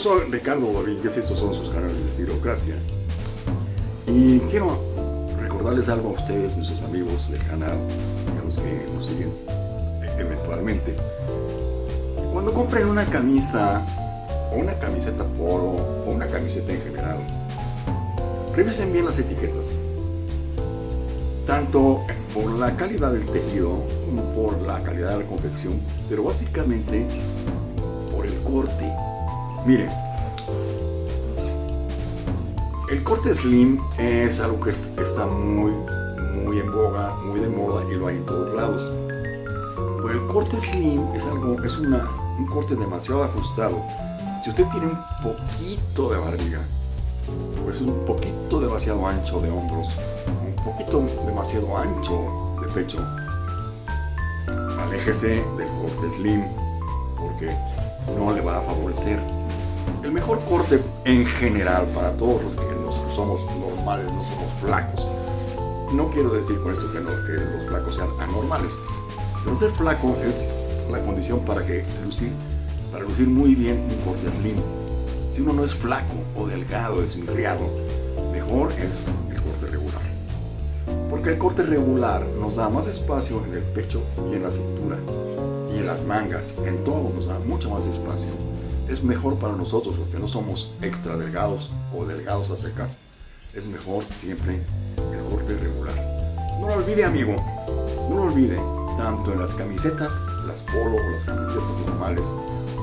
soy Ricardo Domínguez y estos son sus canales de Estilocracia. Y quiero recordarles algo a ustedes, nuestros amigos del canal, y a los que nos siguen eventualmente. Cuando compren una camisa, o una camiseta polo, o una camiseta en general, revisen bien las etiquetas. Tanto por la calidad del tejido, como por la calidad de la confección, pero básicamente por el corte. Miren, el corte slim es algo que, está muy, muy en boga, muy de moda y lo hay en todos lados. Pero el corte slim es algo, es una, un corte demasiado ajustado. Si usted tiene un poquito de barriga, pues es un poquito demasiado ancho de hombros, un poquito demasiado ancho de pecho, aléjese del corte slim porque no le va a favorecer el mejor corte en general para todos los que no somos normales, no somos flacos. No quiero decir con esto que, que los flacos sean anormales, pero ser flaco es la condición para que lucir, para lucir muy bien un corte slim. Si uno no es flaco o delgado, desinfriado, mejor es el corte regular. Porque el corte regular nos da más espacio en el pecho y en la cintura y en las mangas, en todo nos da mucho más espacio es mejor para nosotros porque no somos extra delgados o delgados a secas. Es mejor siempre el corte regular. No lo olvide amigo, no lo olvide, tanto en las camisetas, las polo o las camisetas normales,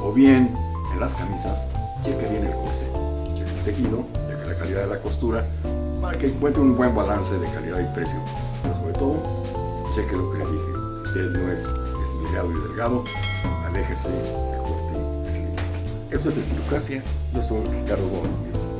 o bien en las camisas, cheque bien el corte, cheque el tejido, cheque la calidad de la costura, para que encuentre un buen balance de calidad y precio. Pero sobre todo, cheque lo que le dije, si usted no es esmirado y delgado, aléjese del corte esto es Estilocracia, yo soy Ricardo Gómez.